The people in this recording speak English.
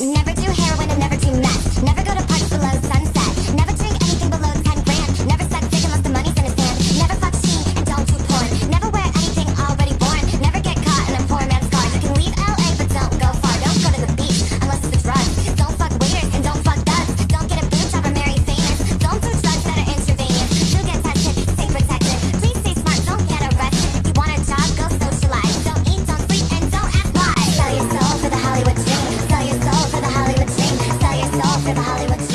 Never do heroin and never do of Hollywood